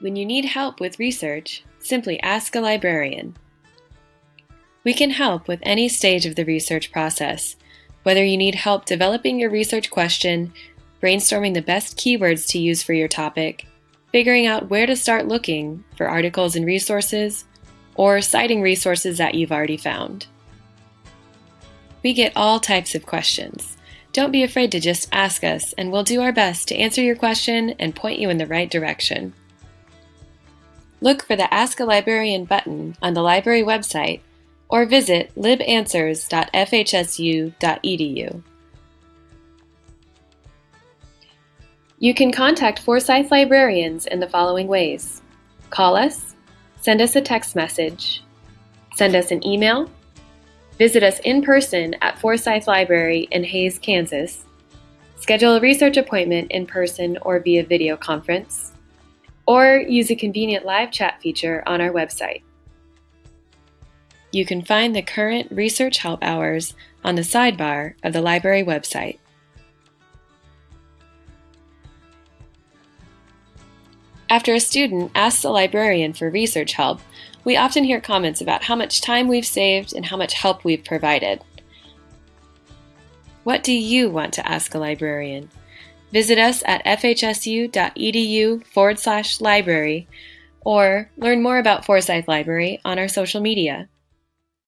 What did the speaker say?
When you need help with research, simply ask a librarian. We can help with any stage of the research process, whether you need help developing your research question, brainstorming the best keywords to use for your topic, figuring out where to start looking for articles and resources, or citing resources that you've already found. We get all types of questions. Don't be afraid to just ask us, and we'll do our best to answer your question and point you in the right direction. Look for the Ask a Librarian button on the library website or visit libanswers.fhsu.edu. You can contact Forsyth librarians in the following ways. Call us, send us a text message, send us an email, visit us in person at Forsyth Library in Hays, Kansas, schedule a research appointment in person or via video conference, or use a convenient live chat feature on our website. You can find the current research help hours on the sidebar of the library website. After a student asks a librarian for research help, we often hear comments about how much time we've saved and how much help we've provided. What do you want to ask a librarian? Visit us at fhsu.edu forward slash library or learn more about Forsyth Library on our social media.